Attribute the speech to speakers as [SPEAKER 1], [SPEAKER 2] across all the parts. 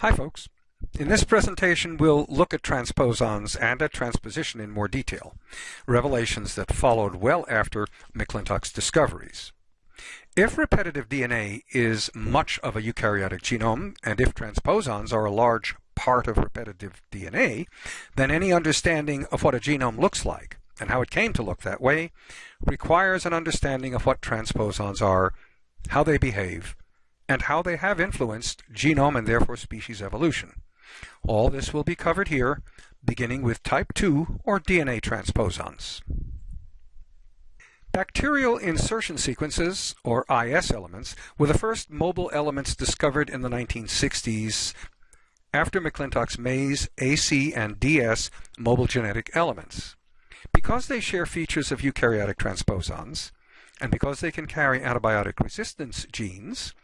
[SPEAKER 1] Hi folks. In this presentation we'll look at transposons and at transposition in more detail, revelations that followed well after McClintock's discoveries. If repetitive DNA is much of a eukaryotic genome, and if transposons are a large part of repetitive DNA, then any understanding of what a genome looks like and how it came to look that way requires an understanding of what transposons are, how they behave, and how they have influenced genome and therefore species evolution. All this will be covered here, beginning with type 2 or DNA transposons. Bacterial insertion sequences, or IS elements, were the first mobile elements discovered in the 1960s after McClintock's maize, AC, and DS mobile genetic elements. Because they share features of eukaryotic transposons, and because they can carry antibiotic resistance genes,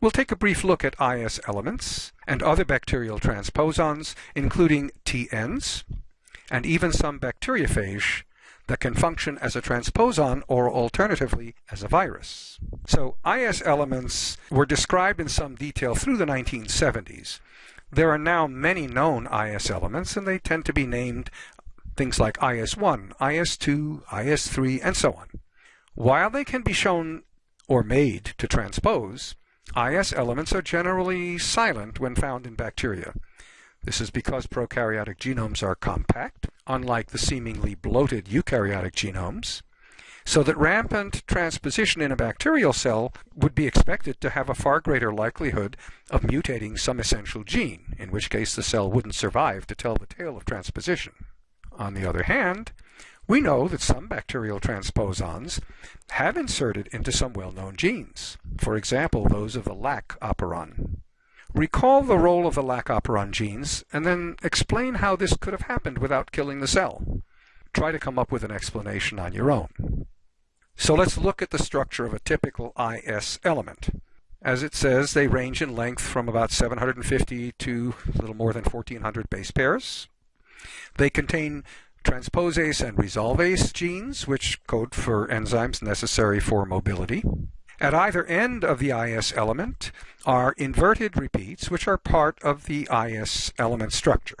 [SPEAKER 1] We'll take a brief look at IS elements and other bacterial transposons, including TNs, and even some bacteriophage that can function as a transposon or alternatively as a virus. So IS elements were described in some detail through the 1970s. There are now many known IS elements and they tend to be named things like IS1, IS2, IS3, and so on. While they can be shown or made to transpose, IS elements are generally silent when found in bacteria. This is because prokaryotic genomes are compact, unlike the seemingly bloated eukaryotic genomes, so that rampant transposition in a bacterial cell would be expected to have a far greater likelihood of mutating some essential gene, in which case the cell wouldn't survive to tell the tale of transposition. On the other hand, we know that some bacterial transposons have inserted into some well-known genes, for example, those of the lac operon. Recall the role of the lac operon genes and then explain how this could have happened without killing the cell. Try to come up with an explanation on your own. So let's look at the structure of a typical IS element. As it says, they range in length from about 750 to a little more than 1400 base pairs. They contain transposase and resolvase genes, which code for enzymes necessary for mobility. At either end of the IS element are inverted repeats, which are part of the IS element structure,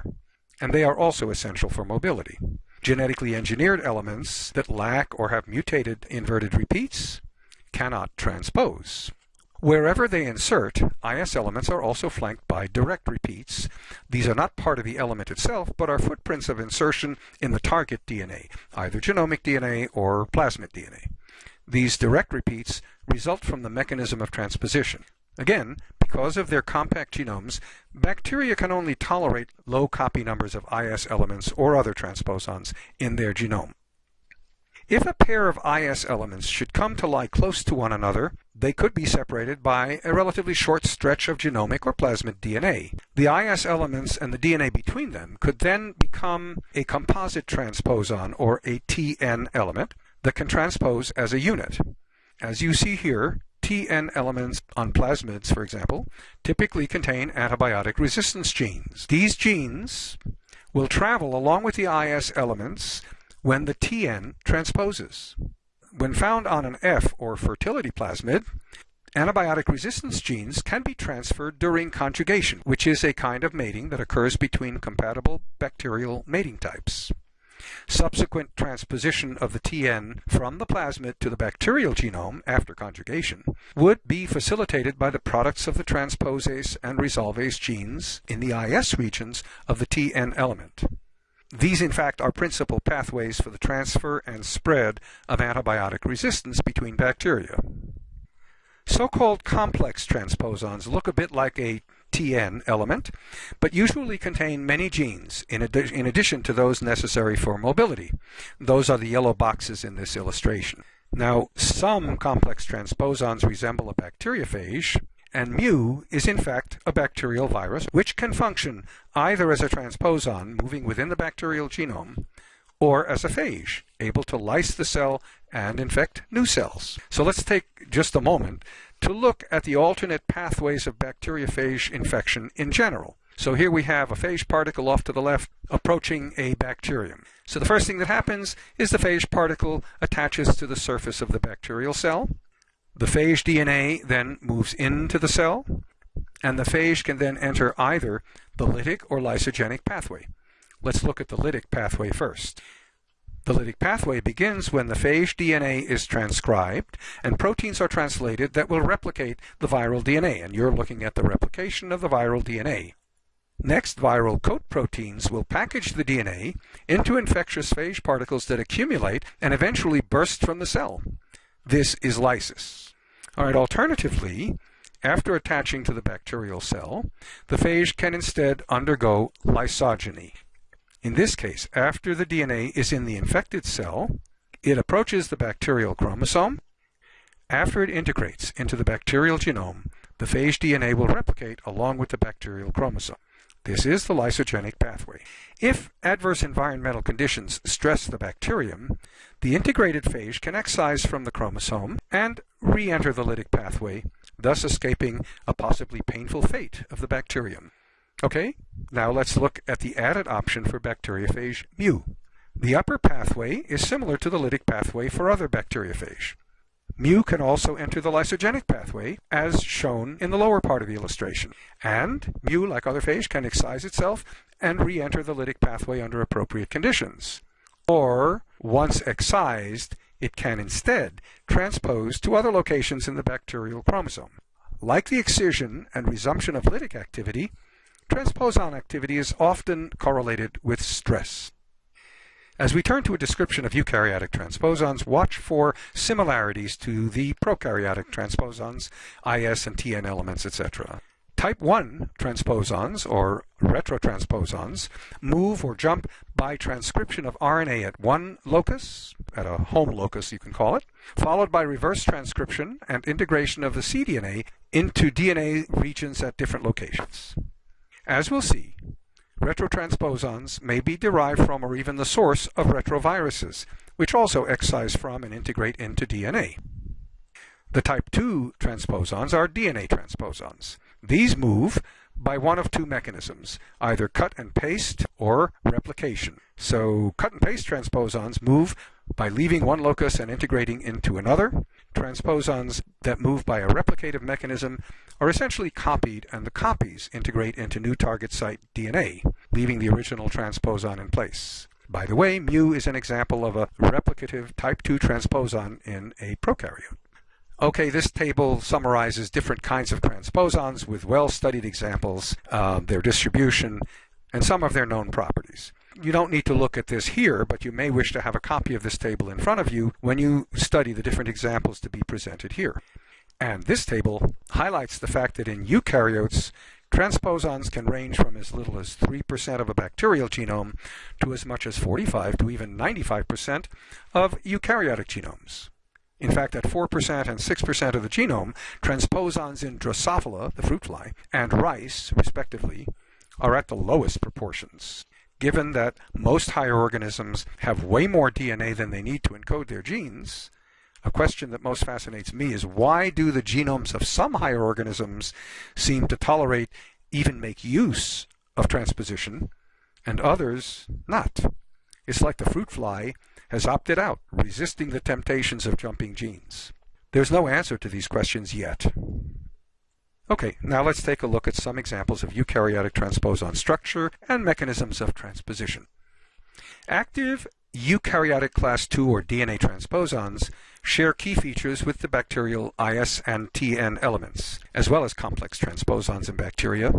[SPEAKER 1] and they are also essential for mobility. Genetically engineered elements that lack or have mutated inverted repeats cannot transpose. Wherever they insert, IS elements are also flanked by direct repeats. These are not part of the element itself, but are footprints of insertion in the target DNA, either genomic DNA or plasmid DNA. These direct repeats result from the mechanism of transposition. Again, because of their compact genomes, bacteria can only tolerate low copy numbers of IS elements or other transposons in their genome. If a pair of IS elements should come to lie close to one another, they could be separated by a relatively short stretch of genomic or plasmid DNA. The IS elements and the DNA between them could then become a composite transposon or a TN element that can transpose as a unit. As you see here, TN elements on plasmids, for example, typically contain antibiotic resistance genes. These genes will travel along with the IS elements when the TN transposes. When found on an F or fertility plasmid, antibiotic resistance genes can be transferred during conjugation, which is a kind of mating that occurs between compatible bacterial mating types. Subsequent transposition of the TN from the plasmid to the bacterial genome after conjugation would be facilitated by the products of the transposase and resolvase genes in the IS regions of the TN element. These, in fact, are principal pathways for the transfer and spread of antibiotic resistance between bacteria. So-called complex transposons look a bit like a TN element, but usually contain many genes in, adi in addition to those necessary for mobility. Those are the yellow boxes in this illustration. Now, some complex transposons resemble a bacteriophage, and mu is in fact a bacterial virus which can function either as a transposon moving within the bacterial genome or as a phage, able to lyse the cell and infect new cells. So let's take just a moment to look at the alternate pathways of bacteriophage infection in general. So here we have a phage particle off to the left approaching a bacterium. So the first thing that happens is the phage particle attaches to the surface of the bacterial cell. The phage DNA then moves into the cell, and the phage can then enter either the lytic or lysogenic pathway. Let's look at the lytic pathway first. The lytic pathway begins when the phage DNA is transcribed and proteins are translated that will replicate the viral DNA, and you're looking at the replication of the viral DNA. Next, viral coat proteins will package the DNA into infectious phage particles that accumulate and eventually burst from the cell. This is lysis. All right, alternatively, after attaching to the bacterial cell, the phage can instead undergo lysogeny. In this case, after the DNA is in the infected cell, it approaches the bacterial chromosome. After it integrates into the bacterial genome, the phage DNA will replicate along with the bacterial chromosome. This is the lysogenic pathway. If adverse environmental conditions stress the bacterium, the integrated phage can excise from the chromosome and re-enter the lytic pathway, thus escaping a possibly painful fate of the bacterium. Okay, now let's look at the added option for bacteriophage mu. The upper pathway is similar to the lytic pathway for other bacteriophage. Mu can also enter the lysogenic pathway, as shown in the lower part of the illustration. And mu, like other phage, can excise itself and re-enter the lytic pathway under appropriate conditions. Or, once excised, it can instead transpose to other locations in the bacterial chromosome. Like the excision and resumption of lytic activity, transposon activity is often correlated with stress. As we turn to a description of eukaryotic transposons, watch for similarities to the prokaryotic transposons, IS and TN elements, etc. Type 1 transposons, or retrotransposons, move or jump by transcription of RNA at one locus, at a home locus you can call it, followed by reverse transcription and integration of the cDNA into DNA regions at different locations. As we'll see, retrotransposons may be derived from or even the source of retroviruses, which also excise from and integrate into DNA. The type 2 transposons are DNA transposons. These move by one of two mechanisms, either cut and paste or replication. So cut and paste transposons move by leaving one locus and integrating into another. Transposons that move by a replicative mechanism are essentially copied and the copies integrate into new target site DNA, leaving the original transposon in place. By the way, mu is an example of a replicative type 2 transposon in a prokaryote. Okay, this table summarizes different kinds of transposons with well-studied examples, uh, their distribution, and some of their known properties. You don't need to look at this here, but you may wish to have a copy of this table in front of you when you study the different examples to be presented here. And this table highlights the fact that in eukaryotes, transposons can range from as little as 3% of a bacterial genome to as much as 45 to even 95% of eukaryotic genomes. In fact, at 4% and 6% of the genome, transposons in Drosophila, the fruit fly, and rice, respectively, are at the lowest proportions. Given that most higher organisms have way more DNA than they need to encode their genes, a question that most fascinates me is why do the genomes of some higher organisms seem to tolerate, even make use of transposition, and others not? It's like the fruit fly has opted out, resisting the temptations of jumping genes? There's no answer to these questions yet. Okay, now let's take a look at some examples of eukaryotic transposon structure and mechanisms of transposition. Active eukaryotic class II or DNA transposons share key features with the bacterial IS and TN elements, as well as complex transposons in bacteria,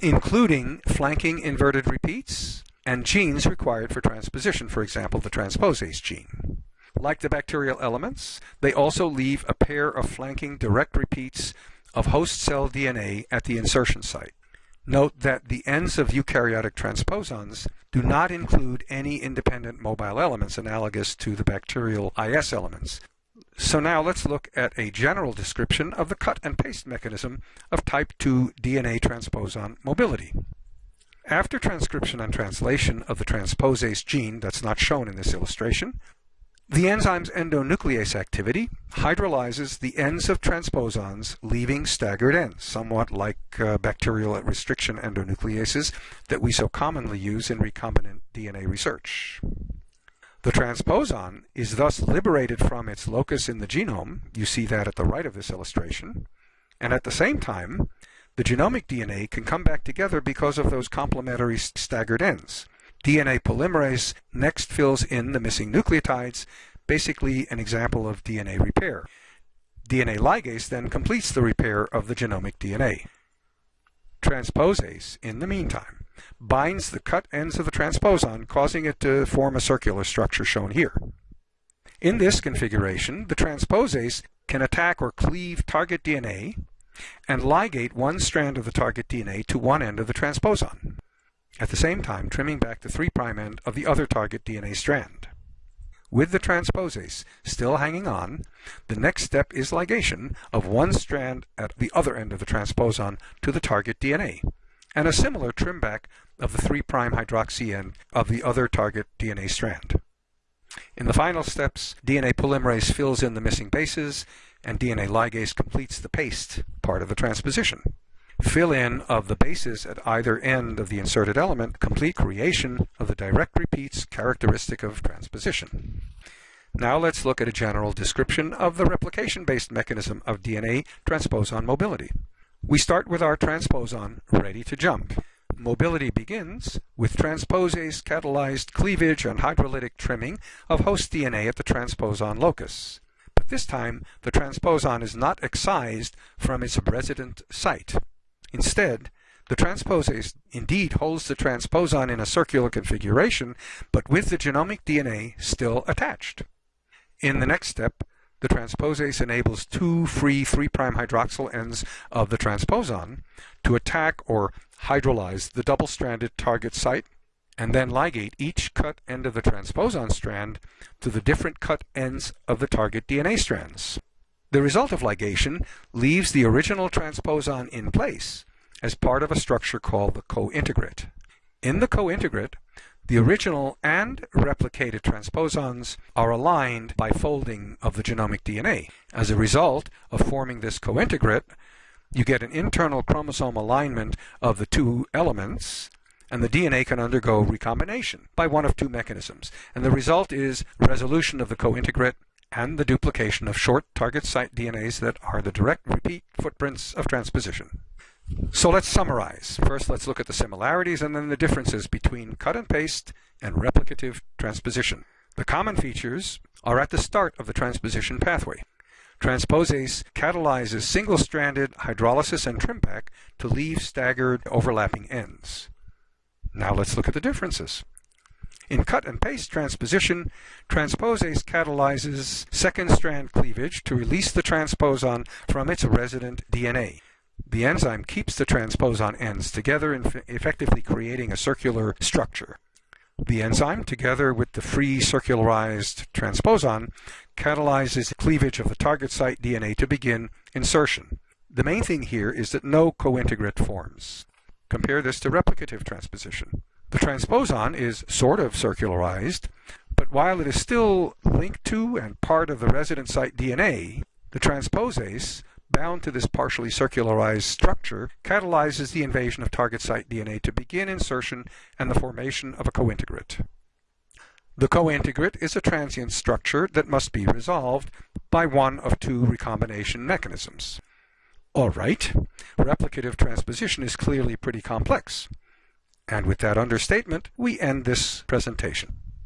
[SPEAKER 1] including flanking inverted repeats, and genes required for transposition, for example, the transposase gene. Like the bacterial elements, they also leave a pair of flanking direct repeats of host cell DNA at the insertion site. Note that the ends of eukaryotic transposons do not include any independent mobile elements analogous to the bacterial IS elements. So now let's look at a general description of the cut and paste mechanism of type 2 DNA transposon mobility. After transcription and translation of the transposase gene that's not shown in this illustration, the enzyme's endonuclease activity hydrolyzes the ends of transposons, leaving staggered ends, somewhat like uh, bacterial restriction endonucleases that we so commonly use in recombinant DNA research. The transposon is thus liberated from its locus in the genome, you see that at the right of this illustration, and at the same time, the genomic DNA can come back together because of those complementary staggered ends. DNA polymerase next fills in the missing nucleotides, basically an example of DNA repair. DNA ligase then completes the repair of the genomic DNA. Transposase, in the meantime, binds the cut ends of the transposon, causing it to form a circular structure shown here. In this configuration, the transposase can attack or cleave target DNA and ligate one strand of the target DNA to one end of the transposon, at the same time trimming back the 3' end of the other target DNA strand. With the transposase still hanging on, the next step is ligation of one strand at the other end of the transposon to the target DNA, and a similar trim back of the 3' hydroxy end of the other target DNA strand. In the final steps, DNA polymerase fills in the missing bases, and DNA ligase completes the paste part of the transposition. Fill-in of the bases at either end of the inserted element complete creation of the direct repeats characteristic of transposition. Now let's look at a general description of the replication-based mechanism of DNA transposon mobility. We start with our transposon ready to jump. Mobility begins with transposase catalyzed cleavage and hydrolytic trimming of host DNA at the transposon locus. But this time, the transposon is not excised from its resident site. Instead, the transposase indeed holds the transposon in a circular configuration, but with the genomic DNA still attached. In the next step, the transposase enables two free 3' hydroxyl ends of the transposon to attack or hydrolyze the double-stranded target site and then ligate each cut end of the transposon strand to the different cut ends of the target DNA strands. The result of ligation leaves the original transposon in place as part of a structure called the cointegrate. In the cointegrate, the original and replicated transposons are aligned by folding of the genomic DNA. As a result of forming this cointegrate, you get an internal chromosome alignment of the two elements, and the DNA can undergo recombination by one of two mechanisms. And the result is resolution of the cointegrate and the duplication of short target site DNAs that are the direct repeat footprints of transposition. So let's summarize. First, let's look at the similarities and then the differences between cut and paste and replicative transposition. The common features are at the start of the transposition pathway. Transposase catalyzes single-stranded hydrolysis and trim back to leave staggered overlapping ends. Now let's look at the differences. In cut and paste transposition, transposase catalyzes second strand cleavage to release the transposon from its resident DNA. The enzyme keeps the transposon ends together, effectively creating a circular structure. The enzyme, together with the free circularized transposon, catalyzes cleavage of the target site DNA to begin insertion. The main thing here is that no cointegrate forms. Compare this to replicative transposition. The transposon is sort of circularized, but while it is still linked to and part of the resident site DNA, the transposase, bound to this partially circularized structure, catalyzes the invasion of target site DNA to begin insertion and the formation of a cointegrate. The cointegrate is a transient structure that must be resolved by one of two recombination mechanisms. All right, replicative transposition is clearly pretty complex. And with that understatement, we end this presentation.